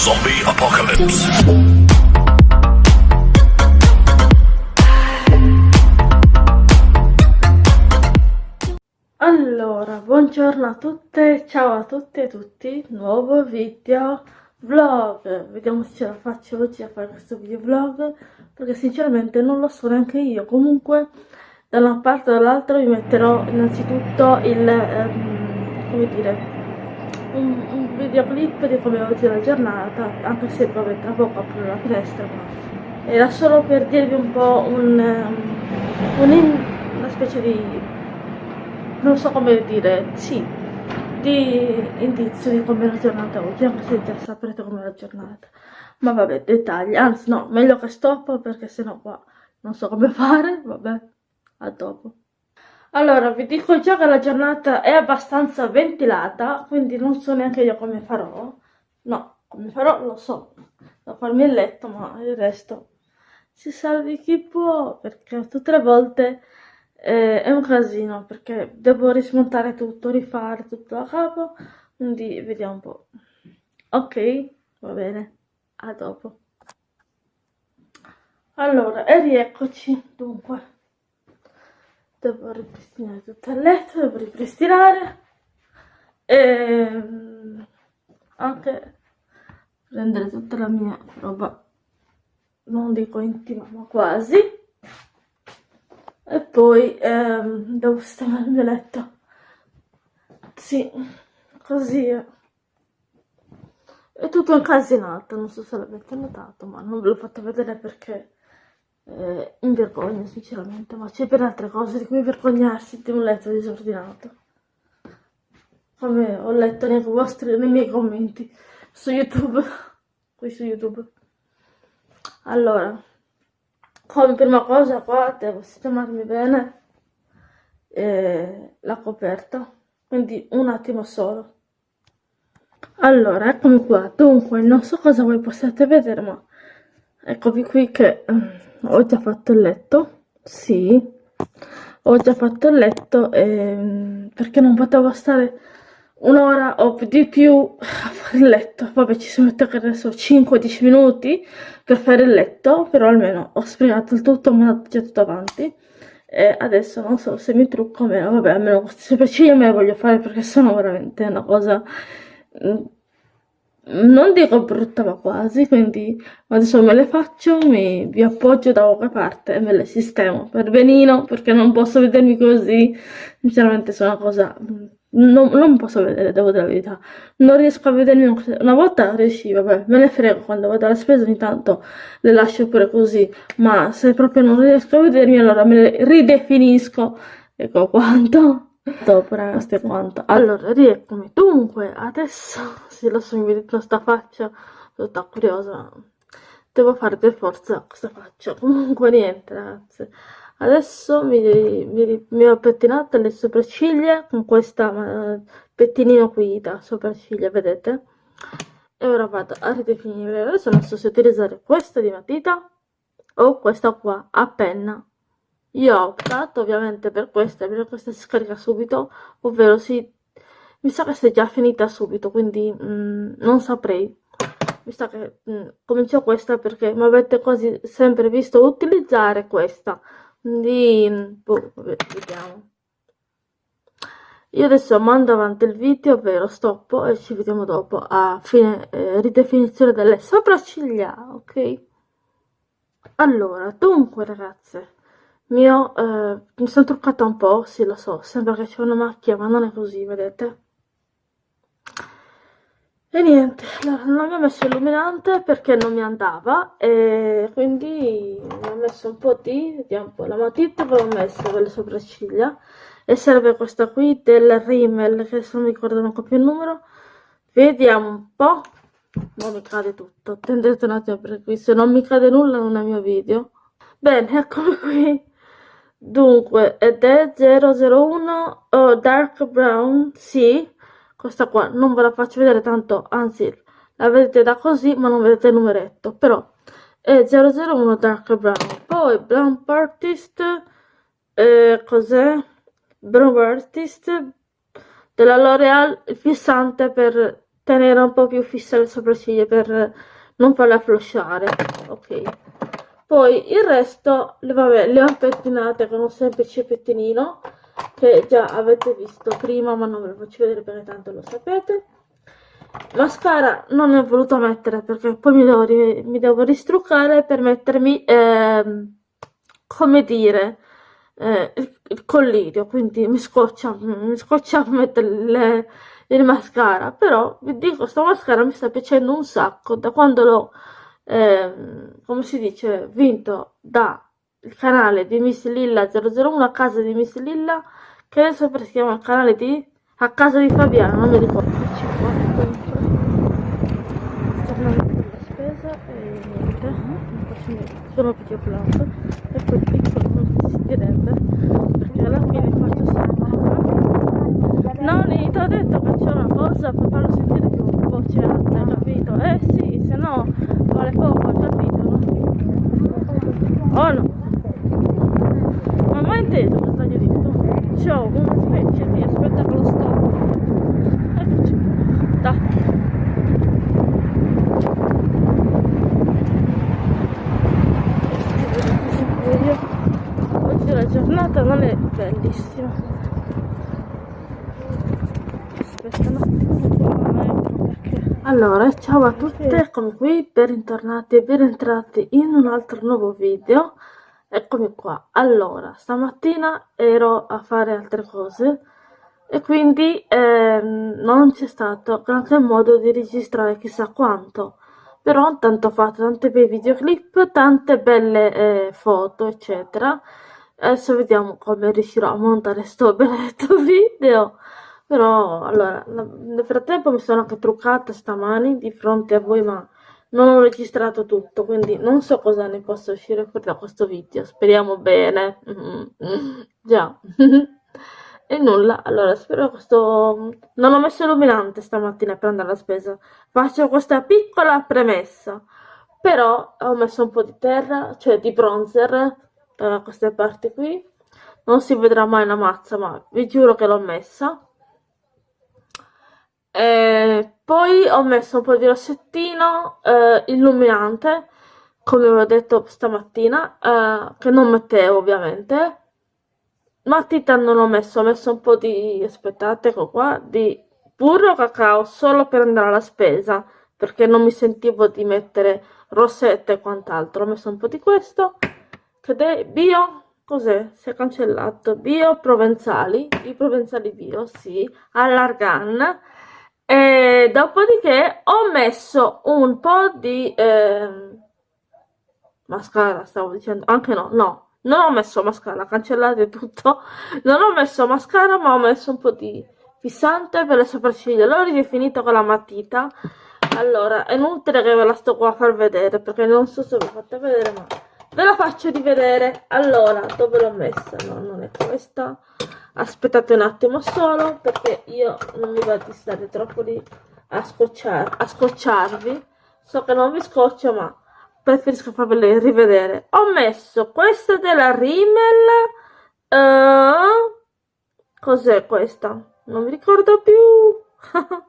Zombie Apocalypse. Allora, buongiorno a tutte, ciao a tutti e tutti, nuovo video vlog, vediamo se ce la faccio oggi a fare questo video vlog, perché sinceramente non lo so neanche io, comunque da una parte o dall'altra vi metterò innanzitutto il, ehm, come dire, un, un videoclip di come oggi la giornata, anche se vabbè tra poco apro la finestra, ma era solo per dirvi un po' un, um, un in, una specie di, non so come dire, sì, di indizio di come è la giornata oggi, anche se già saprete come è la giornata. Ma vabbè, dettagli, anzi no, meglio che stoppo perché sennò qua non so come fare, vabbè a dopo. Allora, vi dico già che la giornata è abbastanza ventilata, quindi non so neanche io come farò. No, come farò lo so, devo farmi il letto, ma il resto si salvi chi può, perché tutte le volte eh, è un casino, perché devo rismontare tutto, rifare tutto da capo, quindi vediamo un po'. Ok, va bene, a dopo. Allora, e rieccoci, dunque devo ripristinare tutto il letto, devo ripristinare e ehm, anche prendere tutta la mia roba, non dico intima ma quasi, e poi ehm, devo sistemare il mio letto, sì, così è. È tutto incasinato, non so se l'avete notato, ma non ve l'ho fatto vedere perché eh, in vergogna sinceramente, ma c'è per altre cose di cui vergognarsi di un letto disordinato. Come ho letto nei, vostri, nei miei commenti su YouTube, qui su YouTube. Allora, come prima cosa qua devo sistemarmi bene eh, la coperta, quindi un attimo solo. Allora, eccomi qua, dunque non so cosa voi possiate vedere, ma eccomi qui che ho già fatto il letto, sì, ho già fatto il letto ehm, perché non potevo stare un'ora o di più a fare il letto, vabbè ci sono mette che adesso 5-10 minuti per fare il letto, però almeno ho sprigato il tutto, mi ho già tutto avanti. E adesso non so se mi trucco o meno, vabbè almeno queste sopracciglia me le voglio fare perché sono veramente una cosa mm, non dico brutta ma quasi, quindi adesso me le faccio, mi, vi appoggio da qualche parte e me le sistemo. Per benino, perché non posso vedermi così, sinceramente sono una cosa, non, non posso vedere, devo dire la verità, non riesco a vedermi, una volta riuscivo, vabbè, me ne frego, quando vado alla spesa ogni tanto le lascio pure così, ma se proprio non riesco a vedermi allora me le ridefinisco, ecco quanto dopo ragazzi quanto allora rieccomi. Dunque adesso se lo so mi vedete questa faccia tutta curiosa. Devo fare per forza questa faccia. Comunque niente ragazzi. Adesso mi, mi, mi ho pettinato le sopracciglia con questa pettinino qui da sopracciglia vedete? E ora vado a ridefinire. Adesso non so se utilizzare questa di matita o questa qua a penna io ho optato ovviamente per questa, perché questa si scarica subito, ovvero si... Mi sa che si è già finita subito, quindi mm, non saprei. Mi sa che mm, comincio questa perché mi avete quasi sempre visto utilizzare questa. Quindi, mm, boh, vediamo. Io adesso mando avanti il video, ovvero stoppo e ci vediamo dopo a fine eh, ridefinizione delle sopracciglia, ok? Allora, dunque ragazze, mio, eh, mi sono truccata un po', sì lo so, sembra che c'è una macchia, ma non è così, vedete? E niente, allora non ho messo illuminante perché non mi andava e quindi ho messo un po' di, vediamo un po', la matita ve l'ho messa per le sopracciglia e serve questa qui del Rimmel, che adesso non mi ricordo manco più il numero, vediamo un po', non mi cade tutto, attendete un attimo perché qui se non mi cade nulla non è mio video. Bene, eccomi qui Dunque, ed è 001 oh, Dark Brown, sì, questa qua non ve la faccio vedere tanto, anzi la vedete da così ma non vedete il numeretto, però è 001 Dark Brown. Poi Brown Artist, eh, cos'è? Brown Artist della L'Oreal, il fissante per tenere un po' più fisse le sopracciglia per non farle afflosciare ok poi il resto le, vabbè, le ho pettinate con un semplice pettinino che già avete visto prima ma non ve lo faccio vedere perché tanto lo sapete. Mascara non ne ho voluto mettere perché poi mi devo, mi devo ristruccare per mettermi eh, come dire eh, il, il, collirio quindi mi scoccia mi scoccia mettere le, il mascara. Però vi dico sto mascara mi sta piacendo un sacco. Da quando l'ho eh, come si dice vinto da il canale di Miss Lilla 001 a casa di Miss Lilla che adesso si chiama il canale di a casa di Fabiano non mi ricordo sono più applauso e quel piccolo non si direbbe perché alla fine faccio sempre Noni ti ho detto che c'è una cosa per farlo sentire più voce alta capito? eh sì se no vale poco capito oh no. Ma mai inteso cosa gli ho detto? c'ho una specie di spettacolo storico. Eccoci. Dai. Giornata non è bellissima. Aspetta un attimo allora ciao a tutte eccomi qui bentornati e ben entrati in un altro nuovo video. Eccomi qua. Allora stamattina ero a fare altre cose e quindi ehm, non c'è stato grande modo di registrare chissà quanto. Però tanto ho fatto tante bei videoclip tante belle eh, foto eccetera. Adesso vediamo come riuscirò a montare sto benedetto video però allora nel frattempo mi sono anche truccata stamani di fronte a voi ma non ho registrato tutto quindi non so cosa ne possa uscire fuori da questo video. Speriamo bene. Già. E nulla. Allora spero questo non ho messo illuminante stamattina per andare alla spesa. Faccio questa piccola premessa. Però ho messo un po' di terra cioè di bronzer da queste parti qui. Non si vedrà mai la mazza ma vi giuro che l'ho messa e poi ho messo un po' di rossettino eh, illuminante come vi ho detto stamattina eh, che non mettevo ovviamente. Matita non ho messo ho messo un po' di aspettate ecco qua di burro cacao solo per andare alla spesa perché non mi sentivo di mettere rossette e quant'altro. Ho messo un po' di questo che bio cos'è? si è cancellato. Bio provenzali i provenzali bio sì all'argan e dopodiché ho messo un po' di eh, mascara stavo dicendo. Anche no no non ho messo mascara cancellate tutto. Non ho messo mascara ma ho messo un po' di fissante per le sopracciglia. L'ho ridefinito con la matita. Allora è inutile che ve la sto qua a far vedere perché non so se vi fatto vedere ma ve la faccio rivedere. Allora dove l'ho messa. No non è questa. Aspettate un attimo solo perché io non mi va di stare troppo lì a, scocciar, a scocciarvi. So che non vi scoccio ma preferisco farvele rivedere. Ho messo questa della Rimmel uh, cos'è questa? Non mi ricordo più.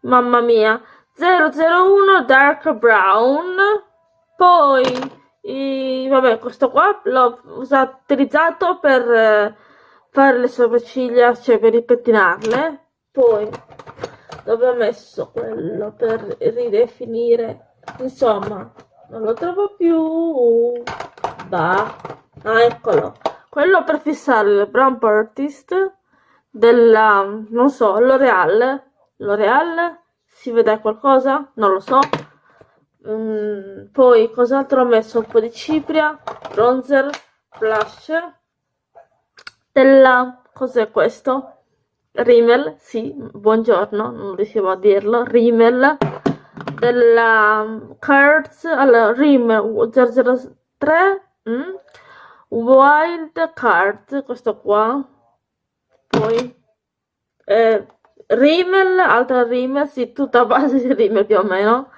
Mamma mia. 001 dark brown. Poi e, vabbè, questo qua l'ho utilizzato per eh, fare le sopracciglia, cioè per ripettinarle. Poi dove ho messo quello per ridefinire, insomma, non lo trovo più. Bah, ah, eccolo. Quello per fissare il Brown Artist della, non so, L'Oreal. L'Oreal? Si vede qualcosa? Non lo so um, poi cos'altro ho messo? Un po' di cipria bronzer blush. Della cos'è questo? Rimmel sì buongiorno non riuscivo a dirlo. Rimmel della um, Cards allora Rimmel 003 mm, Wild Cards questo qua. Poi eh, Rimmel altra Rimmel sì tutta base di Rimmel più o meno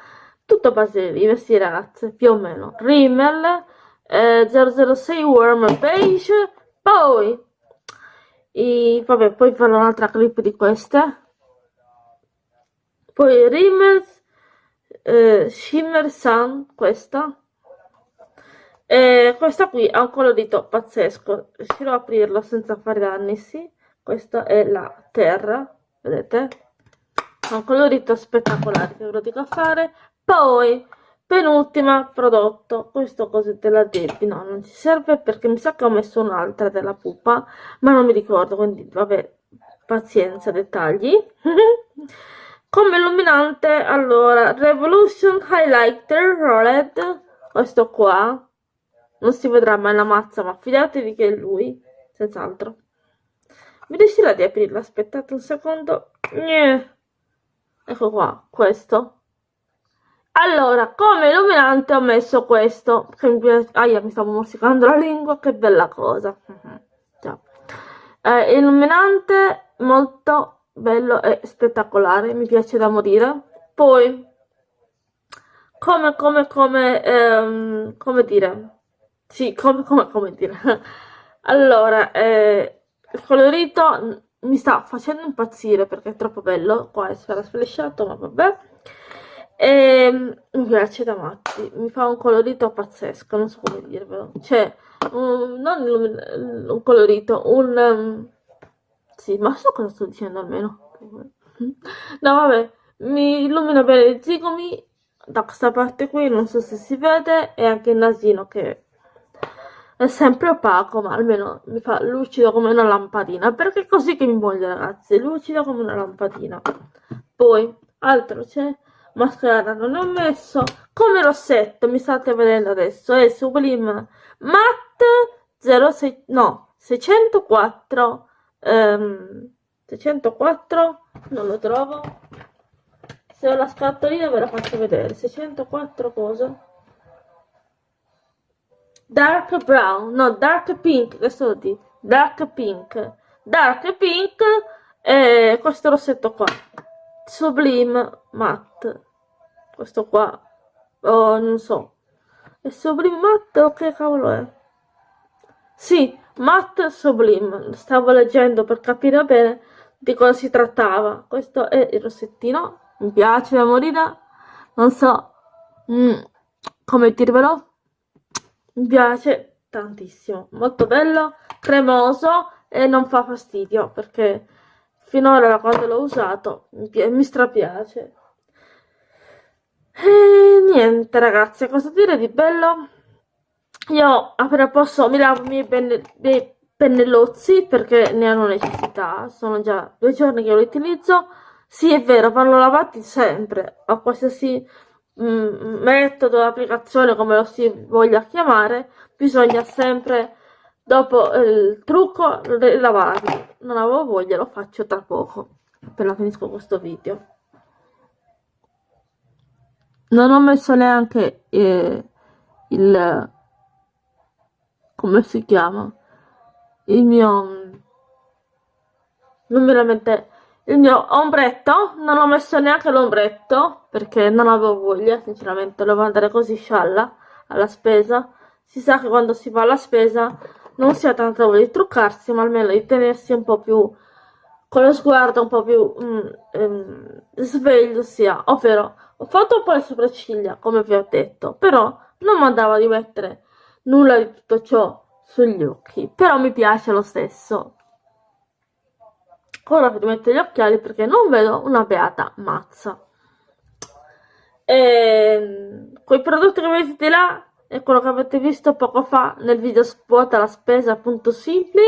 tutto a base di questi ragazze, più o meno. Rimmel, eh, 006 Warm Beige, poi, i, vabbè, poi farò un'altra clip di queste, poi Rimmel eh, Shimmer Sun questa. E questa qui ha un colorito pazzesco. Riuscirò a aprirlo senza fare danni sì. Questa è la terra vedete? Ha un colorito spettacolare che ve lo dico a fare poi penultima prodotto. Questo cos'è della Debbie no non ci serve perché mi sa che ho messo un'altra della pupa ma non mi ricordo quindi vabbè pazienza dettagli. Come illuminante allora Revolution Highlighter Rolled questo qua. Non si vedrà mai la mazza ma fidatevi che è lui senz'altro. Mi riuscirà di aprirla? Aspettate un secondo. Ecco qua questo allora come illuminante ho messo questo che mi piace aia mi stavo morsicando la lingua che bella cosa Già. Eh, illuminante molto bello e spettacolare mi piace da morire poi come come come ehm, come dire sì, come, come, come dire. allora, eh, il colorito mi sta facendo impazzire perché è troppo bello. Qua è sarà sflesciato, ma vabbè. E, ehm, mi piace da matti. Mi fa un colorito pazzesco, non so come dirvelo. Cioè, un, non un, un colorito, un... Um, sì, ma so cosa sto dicendo almeno. No, vabbè, mi illumina bene i zigomi da questa parte qui, non so se si vede, e anche il nasino che è sempre opaco ma almeno mi fa lucido come una lampadina perché è così che mi voglio ragazzi lucido come una lampadina poi altro c'è mascara non ho messo come rossetto mi state vedendo adesso è Sublime Matte 06 no 604 um, 604 non lo trovo. Se ho la scatolina ve la faccio vedere 604 cosa? Dark brown, no, dark pink, adesso lo dico, dark pink, dark pink e questo rossetto qua, sublime matte, questo qua, oh, non so, è sublime. O che cavolo è? Sì, matte sublime, stavo leggendo per capire bene di cosa si trattava, questo è il rossettino, mi piace da morire, non so mm, come dirvelo, mi piace tantissimo. Molto bello cremoso e non fa fastidio perché finora quando l'ho usato mi, mi strapiace e niente ragazzi cosa dire di bello? Io appena posso mi lavo i miei, penne, miei pennellozzi perché ne hanno necessità. Sono già due giorni che li utilizzo. Sì è vero vanno lavati sempre. A qualsiasi Mm, metodo, applicazione, come lo si voglia chiamare, bisogna sempre, dopo il trucco, lavarli. Non avevo voglia, lo faccio tra poco, appena finisco questo video. Non ho messo neanche eh, il... come si chiama? Il mio... non veramente il mio ombretto. Non ho messo neanche l'ombretto perché non avevo voglia sinceramente. Devo andare così scialla alla spesa. Si sa che quando si va alla spesa non si ha tanta voglia di truccarsi ma almeno di tenersi un po' più con lo sguardo un po' più mm, ehm, sveglio sia ovvero ho fatto un po' le sopracciglia come vi ho detto però non mandava di mettere nulla di tutto ciò sugli occhi però mi piace lo stesso. Ora vi metto gli occhiali perché non vedo una beata mazza. E ehm, quei prodotti che vedete là è quello che avete visto poco fa nel video spot alla spesa appunto simpli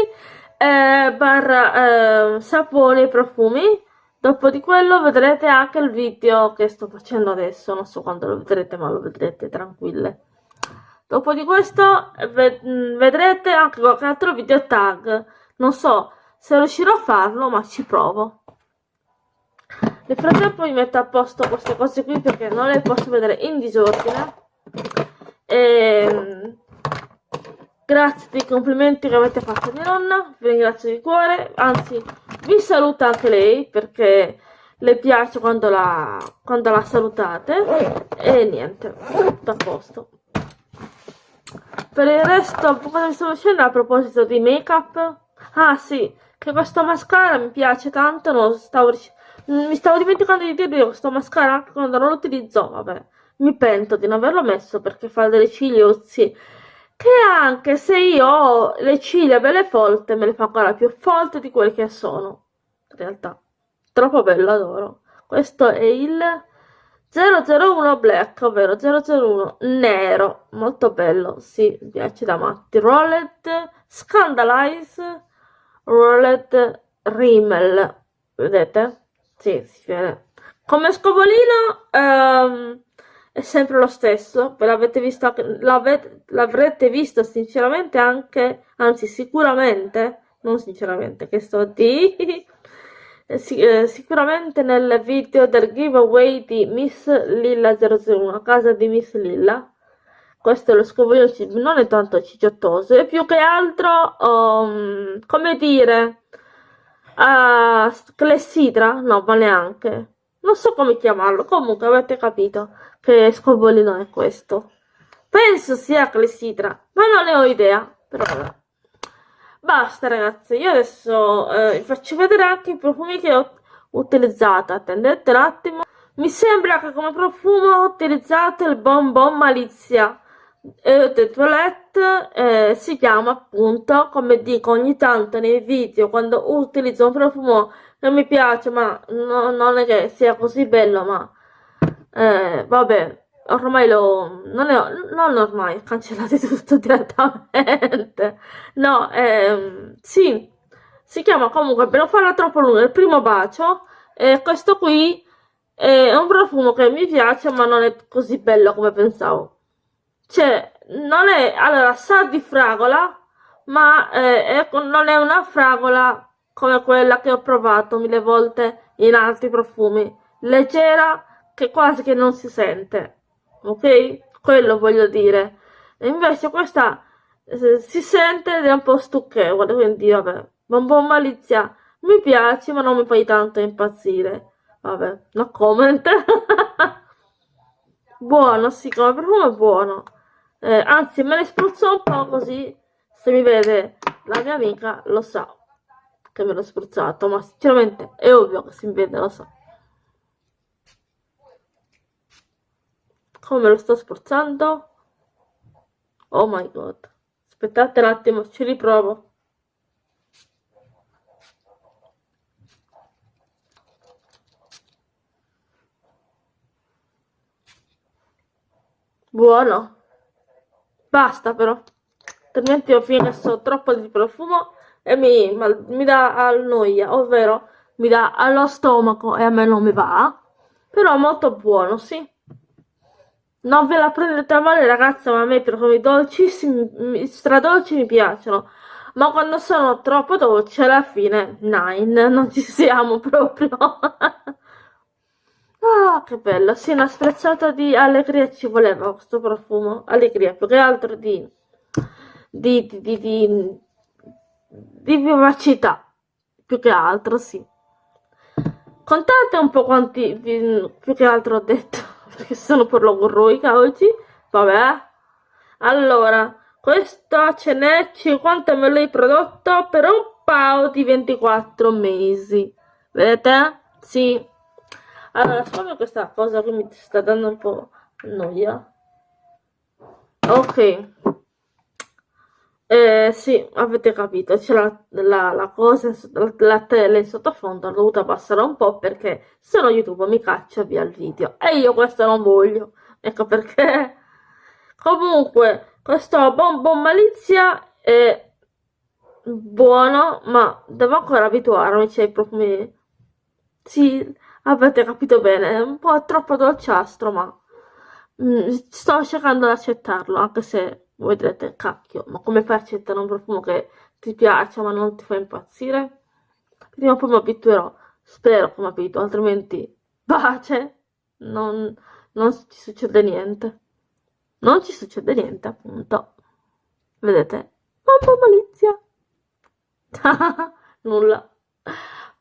eh, barra eh, saponi e profumi. Dopo di quello vedrete anche il video che sto facendo adesso. Non so quando lo vedrete ma lo vedrete tranquille. Dopo di questo vedrete anche qualche altro video tag. Non so se riuscirò a farlo ma ci provo. Nel frattempo mi metto a posto queste cose qui perché non le posso vedere in disordine. E ehm, grazie dei complimenti che avete fatto a mia nonna vi ringrazio di cuore anzi vi saluta anche lei perché le piace quando la, quando la salutate. E niente tutto a posto. Per il resto cosa mi stavo dicendo a proposito di make up ah sì che questo mascara mi piace tanto, non stavo, mi stavo dimenticando di dirvi questo mascara anche quando non lo utilizzo, vabbè, mi pento di non averlo messo perché fa delle cigliuzzi che anche se io ho le ciglia belle folte me le fa ancora più folte di quelle che sono. In realtà troppo bello adoro. Questo è il 001 black ovvero 001 nero. Molto bello sì mi piace da matti. Rolled scandalize rolled rimmel. Vedete? Sì si vede. Come scovolino um, è sempre lo stesso, ve l'avete visto, l'avrete visto sinceramente anche, anzi sicuramente, non sinceramente, che sto di, eh, sicuramente nel video del giveaway di Miss Lilla 001, a casa di Miss Lilla. Questo è lo scovolino, non è tanto cicciottoso, è più che altro, um, come dire, uh, clessidra, no, ma neanche non so come chiamarlo, comunque avete capito che scovolino è questo. Penso sia clessidra, ma non ne ho idea, però vabbè. Basta ragazzi, io adesso eh, vi faccio vedere anche i profumi che ho utilizzato, attendete un attimo. Mi sembra che come profumo ho utilizzato il Bon Bon Malizia e de Toilette, eh, si chiama appunto, come dico ogni tanto nei video, quando utilizzo un profumo non mi piace, ma no, non è che sia così bello, ma eh, vabbè, ormai lo... non, è, non ormai, cancellate tutto direttamente. No, ehm, sì, si chiama comunque, per non farla troppo lunga, il primo bacio, e questo qui è un profumo che mi piace, ma non è così bello come pensavo. Cioè, non è, allora, sa di fragola, ma eh, è, non è una fragola come quella che ho provato mille volte in altri profumi, leggera che quasi che non si sente, ok? Quello voglio dire. E invece questa eh, si sente ed è un po' stucchevole, quindi vabbè, po' malizia. Mi piace, ma non mi fai tanto impazzire. Vabbè, no comment. buono, sì, come profumo è buono. Eh, anzi, me ne spruzzo un po' così, se mi vede la mia amica lo sa che me l'ho spruzzato, ma sinceramente è ovvio che si vede, lo so. Come lo sto spruzzando? Oh my god. Aspettate un attimo, ci riprovo. Buono. Basta però. Altrimenti ho finito troppo di profumo e mi, mi dà noia, ovvero mi dà allo stomaco e a me non mi va, però molto buono, sì. Non ve la prendete a male ragazza, ma a me profumi dolcissimi, stradolci mi piacciono, ma quando sono troppo dolci alla fine, nine, non ci siamo proprio. Ah, che bello, sì, una sprezzata di allegria ci voleva questo profumo, allegria, più che altro di, di, di, di, di di vivacità, più che altro, sì. Contate un po' quanti, più che altro ho detto, perché sono per logorroica oggi, vabbè. Allora, questo ce n'è 50 ml prodotto per un paio di 24 mesi. Vedete? Sì. Allora, siccome questa cosa che mi sta dando un po' noia. Ok. Eh, sì, avete capito, c'è la, la, la, cosa, la, la tele in sottofondo, ho dovuto abbassare un po' perché se no YouTube mi caccia via il video. E io questo non voglio, ecco perché. Comunque, questo bonbon malizia è buono, ma devo ancora abituarmi, c'è i profumi... Sì, avete capito bene, è un po' troppo dolciastro, ma mm, sto cercando di accettarlo, anche se voi direte, cacchio, ma come fai a accettare un profumo che ti piace ma non ti fa impazzire? Prima o poi mi abituerò, spero che mi abituo, altrimenti pace, non, non ci succede niente. Non ci succede niente, appunto. Vedete? Mamma malizia! Nulla.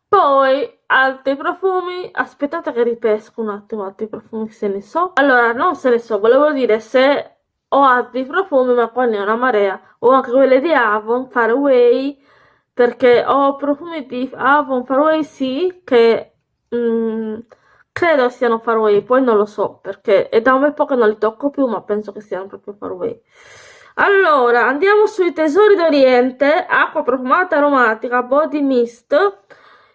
Poi, altri profumi. Aspettate che ripesco un attimo altri profumi se ne so. Allora, non se ne so, volevo dire se ho altri profumi ma qua ne ho una marea. Ho anche quelle di Avon Faraway perché ho profumi di Avon Faraway sì che mm, credo siano far away, poi non lo so perché è da un bel po' che non li tocco più, ma penso che siano proprio far away. Allora, andiamo sui tesori d'Oriente, acqua profumata aromatica, body mist,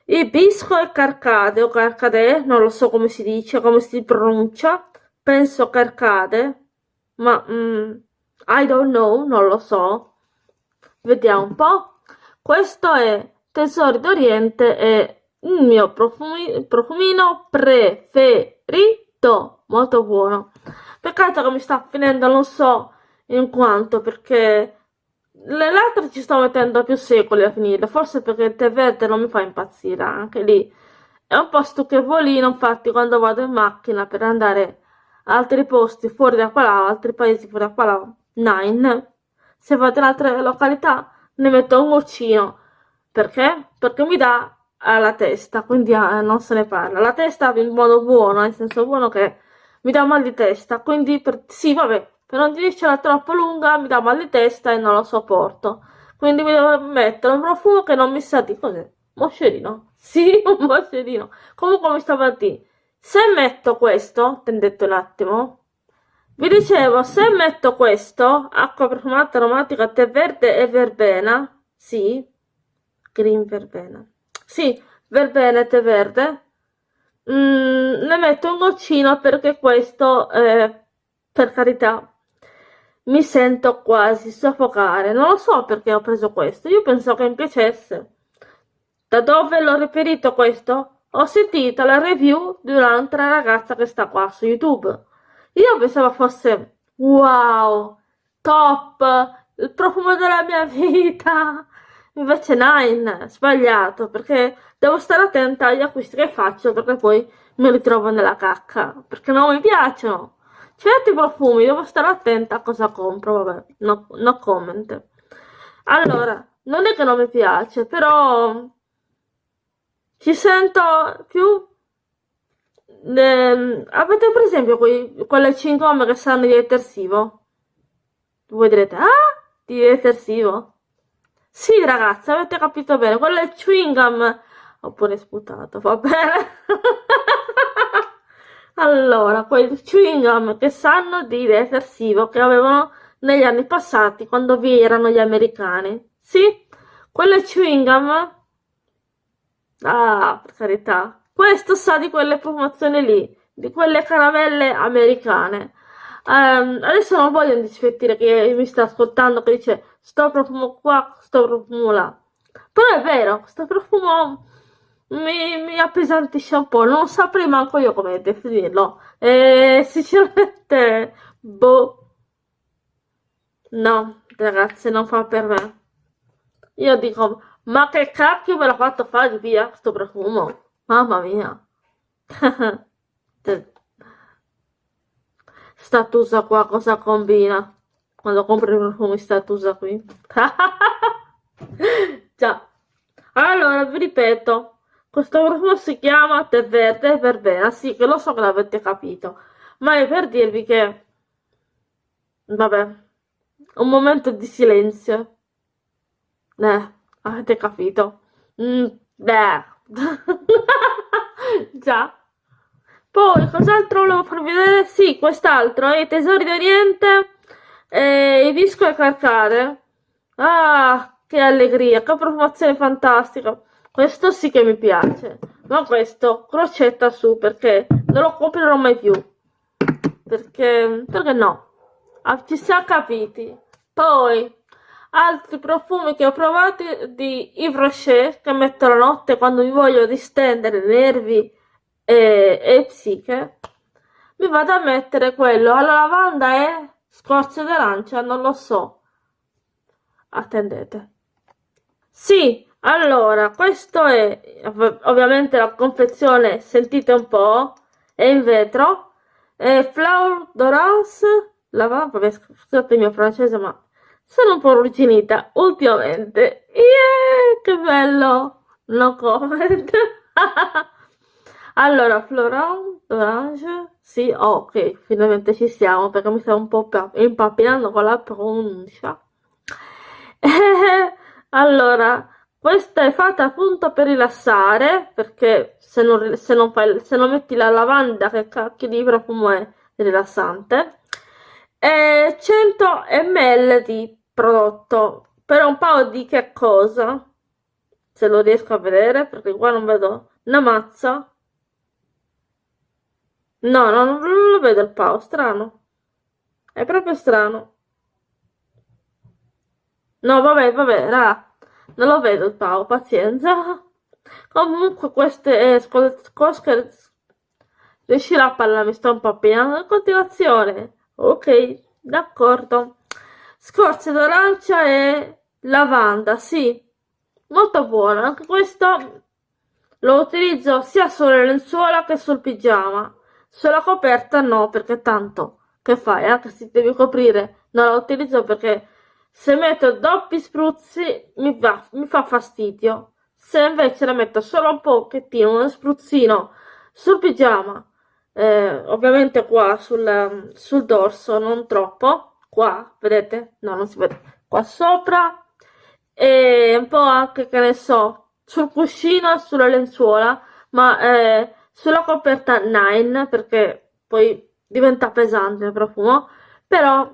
ibisco e carcade o carcade, non lo so come si dice, come si pronuncia, penso carcade, ma mm, I don't know, non lo so. Vediamo un po'. Questo è Tesori d'Oriente e il mio profumi profumino preferito, molto buono. Peccato che mi sta finendo, non so in quanto, perché l'altro ci sto mettendo più secoli a finire, forse perché il tè verde non mi fa impazzire, anche lì è un po' stucchevolino, infatti quando vado in macchina per andare altri posti fuori da qua altri paesi fuori da qua nine, se vado in altre località ne metto un goccino, perché? Perché mi dà alla testa, quindi eh, non se ne parla. La testa in modo buono, nel senso buono che mi dà mal di testa, quindi per, sì, vabbè, per non dircela troppo lunga mi dà mal di testa e non lo sopporto. Quindi mi devo mettere un profumo che non mi sa di cos'è. Moscerino? Sì, un moscerino. Comunque mi stavo a dire, se metto questo, attendete un attimo, vi dicevo, se metto questo, acqua profumata aromatica, tè verde e verbena, sì, green verbena, sì, verbena e tè verde, mm, ne metto un goccino perché questo, eh, per carità, mi sento quasi soffocare. Non lo so perché ho preso questo. Io pensavo che mi piacesse. Da dove l'ho reperito questo? Ho sentito la review di un'altra ragazza che sta qua su YouTube. Io pensavo fosse wow, top, il profumo della mia vita. Invece Nine, sbagliato, perché devo stare attenta agli acquisti che faccio perché poi mi ritrovo nella cacca, perché non mi piacciono. Certi profumi, devo stare attenta a cosa compro, vabbè, no, no comment. Allora, non è che non mi piace, però ci sento più... Eh, avete per esempio quei, quelle cingomme che sanno di detersivo? Voi direte, ah, di detersivo? Sì, ragazzi, avete capito bene, quelle chewing gum... Oppure sputato, va bene? Allora, quei chewing gum che sanno di detersivo che avevano negli anni passati quando vi erano gli americani. Sì, quelle chewing gum... Ah, per carità. Questo sa di quelle promozioni lì, di quelle caramelle americane. Um, adesso non voglio disfettire chi mi sta ascoltando che dice sto profumo qua, sto profumo là. Però è vero, sto profumo mi, mi appesantisce un po', non saprei manco io come definirlo. E sinceramente, boh, no, ragazzi, non fa per me. Io dico, ma che cacchio me l'ha fatto fare via questo profumo? Mamma mia. Statusa qua cosa combina? Quando compri profumi statusa qui. Già. Allora, vi ripeto, questo profumo si chiama tè verde verbena, sì che lo so che l'avete capito, ma è per dirvi che, vabbè, un momento di silenzio. Eh, avete capito? Mm, beh. Già. Poi, cos'altro volevo farvi vedere? Sì, quest'altro, i tesori d'Oriente, e i disco e carcare. Ah, che allegria, che profumazione fantastica. Questo sì che mi piace, ma questo crocetta su perché non lo comprerò mai più. Perché, perché no? Ah, ci siamo capiti. Poi, altri profumi che ho provato di Yves Rocher che metto la notte quando mi voglio distendere nervi e, e psiche. Mi vado a mettere quello alla lavanda e scorzo d'arancia, non lo so. Attendete. Sì, allora, questo è ovviamente la confezione, sentite un po', è in vetro, è Flower d'Orange, la vabbè, scusate il mio francese, ma sono un po' ruginita ultimamente. Yeah, che bello! No comment. allora, Florent d'Orange, sì, oh, ok, finalmente ci siamo, perché mi stavo un po' impappinando con la pronuncia. allora, questa è fatta appunto per rilassare, perché se non, se non, fai, se non metti la lavanda, che cacchio di profumo è rilassante, e 100 ml di prodotto, per un po' di che cosa, se lo riesco a vedere, perché qua non vedo una mazza, no, no non lo vedo il pao, strano, è proprio strano. No, vabbè, vabbè, raga, non lo vedo il pao, pazienza. Comunque queste eh, cosche riuscirà a parlare, mi sto un po' piano. In continuazione, ok, d'accordo. Scorze d'arancia e lavanda, sì, molto buono. Anche questo lo utilizzo sia sulle lenzuola che sul pigiama. Sulla coperta no, perché tanto che fai? Anche se devi coprire, non la utilizzo perché se metto doppi spruzzi mi, va, mi fa fastidio. Se invece la metto solo un pochettino, uno spruzzino sul pigiama, eh, ovviamente qua sul, sul dorso, non troppo, qua, vedete? No, non si vede. Qua sopra e un po' anche, che ne so, sul cuscino, sulla lenzuola, ma eh, sulla coperta 9 perché poi diventa pesante il profumo, però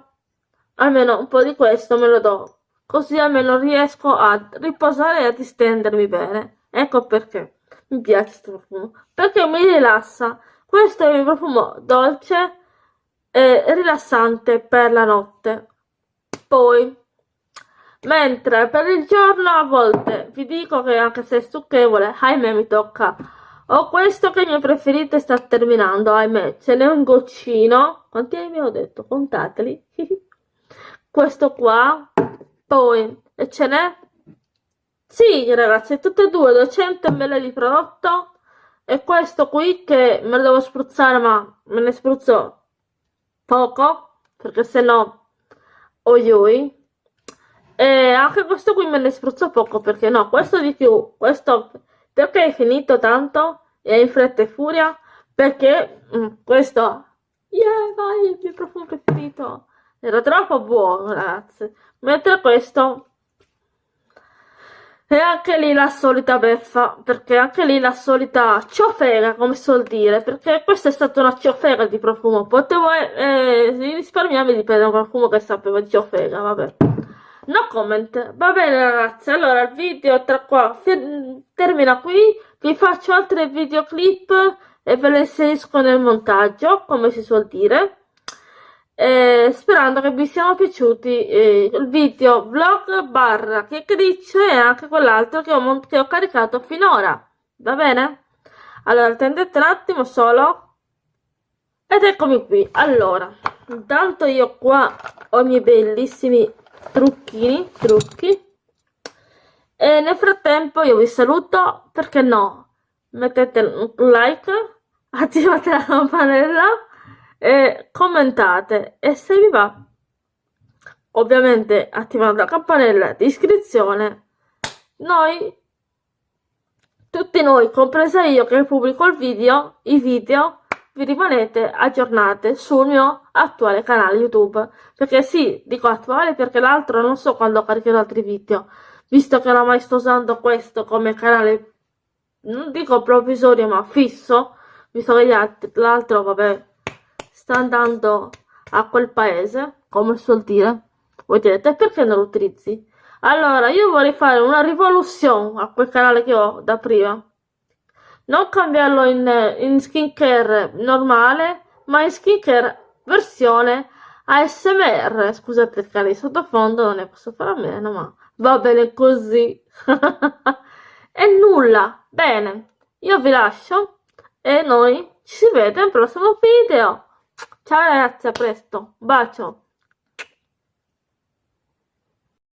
almeno un po' di questo me lo do, così almeno riesco a riposare e a distendermi bene. Ecco perché mi piace questo profumo, perché mi rilassa. Questo è il profumo dolce e rilassante per la notte. Poi, mentre per il giorno a volte vi dico che anche se è stucchevole, ahimè mi tocca. Ho questo che il mio preferito sta terminando, ahimè, ce n'è un goccino. Quanti ne ho detto? Contateli. questo qua poi e ce n'è sì ragazzi tutte e due 200 ml di prodotto e questo qui che me lo devo spruzzare ma me ne spruzzo poco perché se no oi e anche questo qui me ne spruzzo poco perché no questo di più. Questo perché è finito tanto e in fretta e furia? Perché mm, questo yeah vai il mio profumo preferito era troppo buono, ragazzi. Mentre questo è anche lì la solita beffa, perché anche lì la solita ciofera, come suol dire, perché questa è stata una ciofera di profumo. Potevo eh, risparmiarmi di prendere un profumo che sapeva di ciofera, vabbè. No comment. Va bene ragazzi, allora il video tra qua termina qui. Vi faccio altri videoclip e ve le inserisco nel montaggio, come si suol dire eh, sperando che vi siano piaciuti eh, il video vlog barra chiacchiericcio e anche quell'altro che, che ho, caricato finora. Va bene? allora attendete un attimo solo. Ed eccomi qui. Allora intanto io qua ho i miei bellissimi trucchini trucchi. E nel frattempo io vi saluto perché no? Mettete un like attivate la campanella e commentate. E se vi va ovviamente attivando la campanella di iscrizione. Noi tutti noi compresa io che pubblico il video i video vi rimanete aggiornate sul mio attuale canale youtube. Perché sì dico attuale perché l'altro non so quando caricherò altri video. Visto che oramai sto usando questo come canale non dico provvisorio ma fisso visto che l'altro vabbè sta andando a quel paese, come suol dire. Voi direte, perché non lo utilizzi? Allora, io vorrei fare una rivoluzione a quel canale che ho da prima. Non cambiarlo in, in skincare normale, ma in skincare versione ASMR. Scusate il canale di sottofondo, non ne posso fare a meno, ma va bene così. e nulla. Bene, io vi lascio e noi ci si vede al prossimo video. Ciao ragazzi, a presto. Bacio.